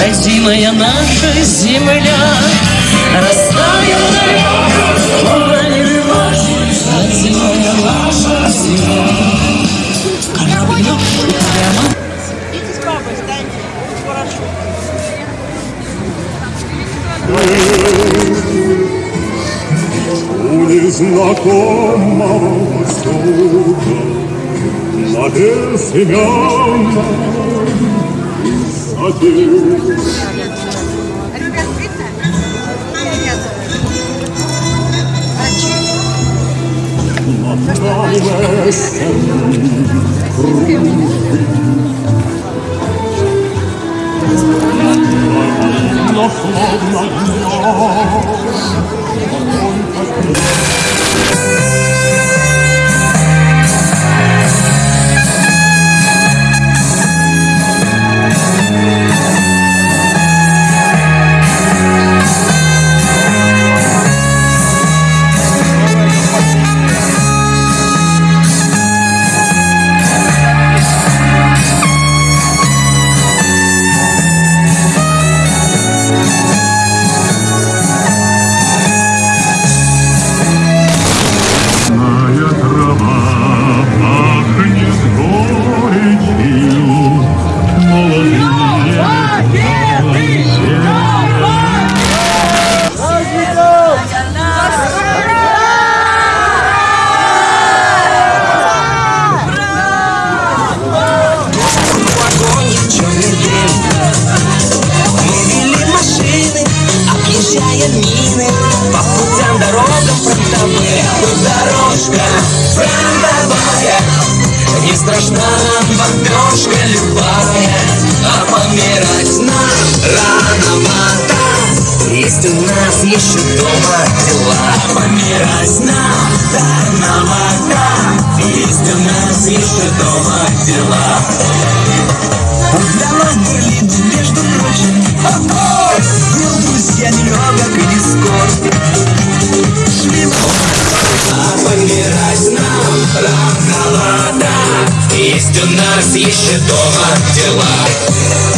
Родимая наша земля Растаял далеком в тумане рыбачий Родимая наша земля Кораблёк прямо Идите. У незнакомого востока На безымянной adieu. Дома дела Помирать нам рановато Есть у нас еще дома дела Давай былину, между прочим Был друзья нелегок и не скоро Шли А помирать нам рановато Есть у нас еще дома дела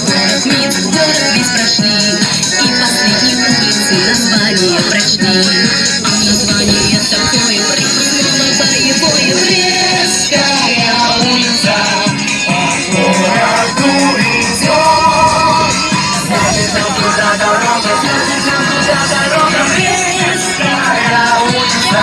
Ой, взяли город весь прошли. И последние улицы название прочли. А название такое произнесено боевое. Брестская улица. По городу идет Значит, нам туда дорога, значит, нам туда дорога Брестская улица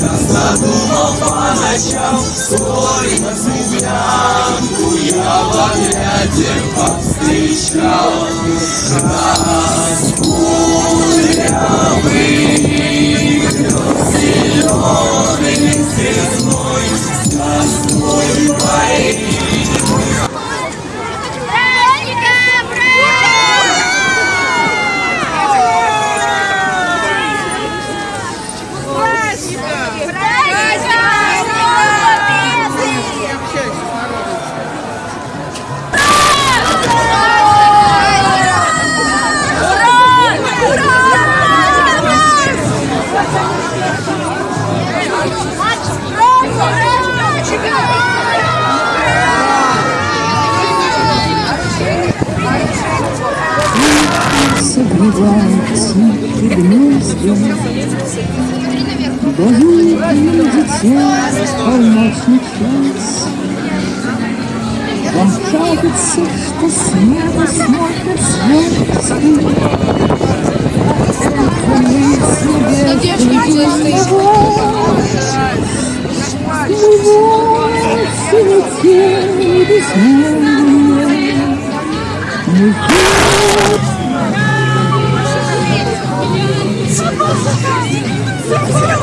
молдаванки, часто думал по ночам Сколько землянку я в отряде повстречал согревается Дают мне дитя полночный час. Вам кажется, что с неба смотрят звезды. Мы себе. Мы вовсе не те безмолвные. Мы У незнакомых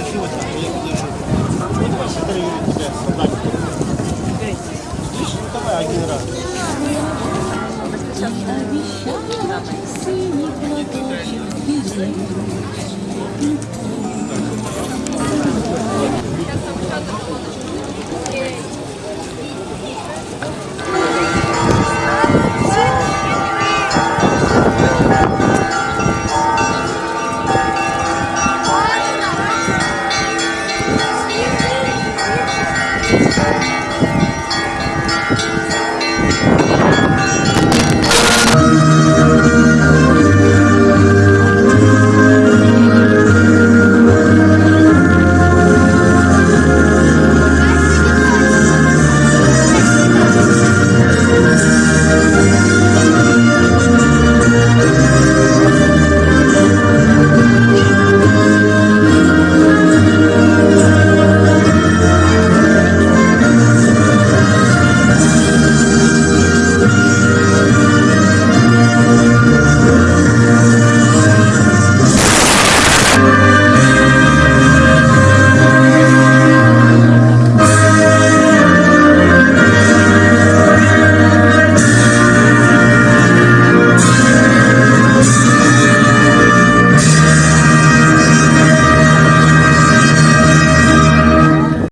Получилось, а я подержу. Вот ваши три тебя солдаты. Видишь, ну давай один раз. Сейчас там